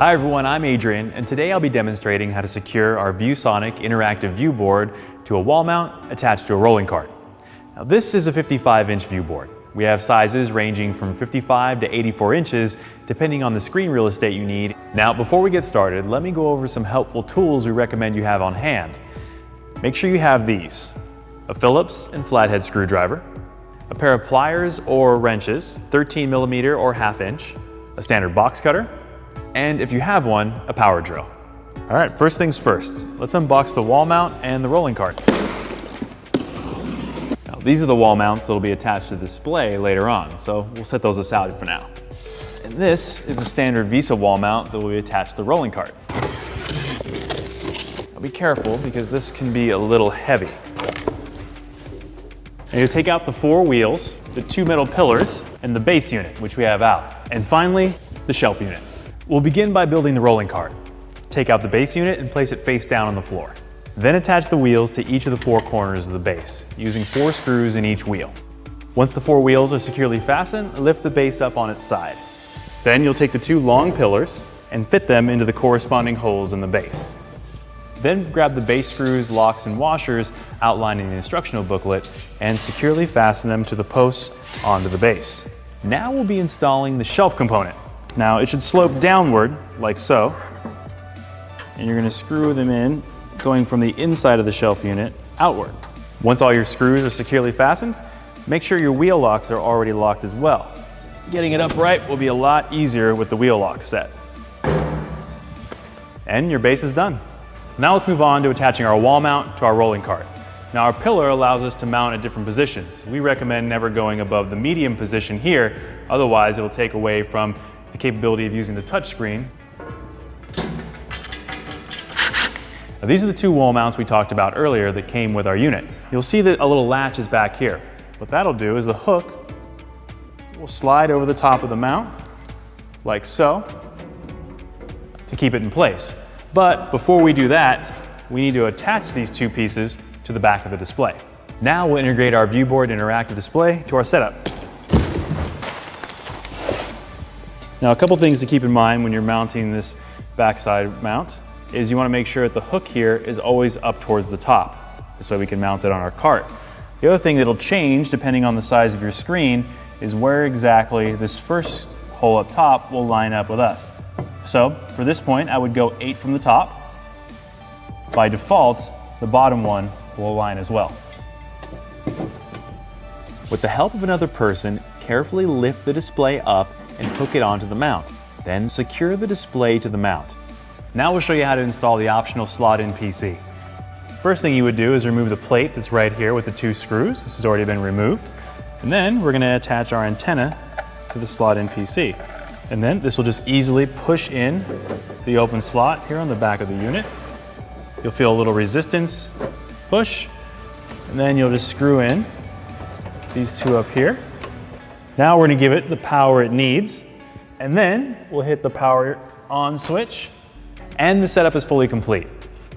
Hi everyone, I'm Adrian, and today I'll be demonstrating how to secure our ViewSonic interactive ViewBoard to a wall mount attached to a rolling cart. Now this is a 55-inch ViewBoard. We have sizes ranging from 55 to 84 inches, depending on the screen real estate you need. Now, before we get started, let me go over some helpful tools we recommend you have on hand. Make sure you have these, a Phillips and flathead screwdriver, a pair of pliers or wrenches, 13 millimeter or half inch, a standard box cutter, and if you have one, a power drill. All right, first things first, let's unbox the wall mount and the rolling cart. Now, these are the wall mounts that'll be attached to the display later on, so we'll set those aside for now. And this is the standard VESA wall mount that will be attached to the rolling cart. Now be careful because this can be a little heavy. And you take out the four wheels, the two metal pillars, and the base unit, which we have out. And finally, the shelf unit. We'll begin by building the rolling cart. Take out the base unit and place it face down on the floor. Then attach the wheels to each of the four corners of the base, using four screws in each wheel. Once the four wheels are securely fastened, lift the base up on its side. Then you'll take the two long pillars and fit them into the corresponding holes in the base. Then grab the base screws, locks, and washers outlined in the instructional booklet and securely fasten them to the posts onto the base. Now we'll be installing the shelf component. Now it should slope downward like so. And you're gonna screw them in going from the inside of the shelf unit outward. Once all your screws are securely fastened, make sure your wheel locks are already locked as well. Getting it upright will be a lot easier with the wheel lock set. And your base is done. Now let's move on to attaching our wall mount to our rolling cart. Now our pillar allows us to mount at different positions. We recommend never going above the medium position here, otherwise it will take away from the capability of using the touchscreen. Now, these are the two wall mounts we talked about earlier that came with our unit. You'll see that a little latch is back here. What that'll do is the hook will slide over the top of the mount, like so, to keep it in place. But before we do that, we need to attach these two pieces to the back of the display. Now we'll integrate our ViewBoard interactive display to our setup. Now a couple things to keep in mind when you're mounting this backside mount is you want to make sure that the hook here is always up towards the top. This way we can mount it on our cart. The other thing that'll change depending on the size of your screen is where exactly this first hole up top will line up with us. So for this point, I would go eight from the top. By default, the bottom one will align as well. With the help of another person, carefully lift the display up and hook it onto the mount. Then secure the display to the mount. Now we'll show you how to install the optional slot-in PC. First thing you would do is remove the plate that's right here with the two screws. This has already been removed. And then we're gonna attach our antenna to the slot-in PC. And then this will just easily push in the open slot here on the back of the unit. You'll feel a little resistance, push, and then you'll just screw in these two up here. Now we're gonna give it the power it needs, and then we'll hit the power on switch, and the setup is fully complete.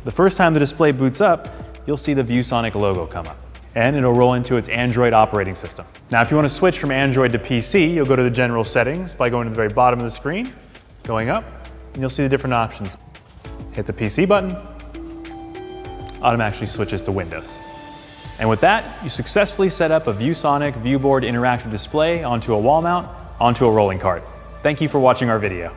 The first time the display boots up, you'll see the ViewSonic logo come up, and it'll roll into its Android operating system. Now, if you wanna switch from Android to PC, you'll go to the general settings by going to the very bottom of the screen, going up, and you'll see the different options. Hit the PC button, automatically switches to Windows. And with that, you successfully set up a ViewSonic ViewBoard interactive display onto a wall mount onto a rolling cart. Thank you for watching our video.